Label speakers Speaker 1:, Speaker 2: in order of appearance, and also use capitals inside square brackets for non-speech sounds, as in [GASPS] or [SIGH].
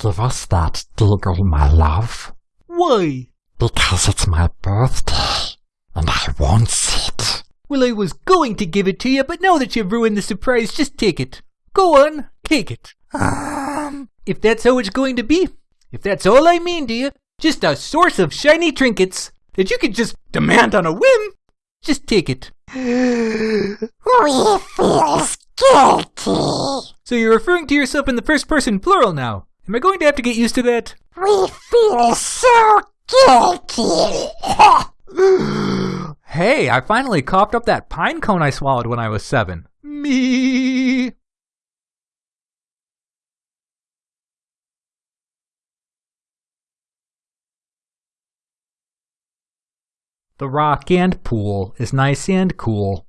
Speaker 1: Give us that deagle, my love.
Speaker 2: Why?
Speaker 1: Because it's my birthday, and I want it.
Speaker 2: Well, I was going to give it to you, but now that you've ruined the surprise, just take it. Go on, take it.
Speaker 1: Um,
Speaker 2: If that's how it's going to be, if that's all I mean to you, just a source of shiny trinkets that you could just demand on a whim, just take it. [GASPS]
Speaker 1: we feels guilty.
Speaker 2: So you're referring to yourself in the first person plural now. Am I going to have to get used to that?
Speaker 1: We feel so guilty. [LAUGHS]
Speaker 2: Hey, I finally coughed up that pine cone I swallowed when I was seven. Me. The rock and pool is nice and cool.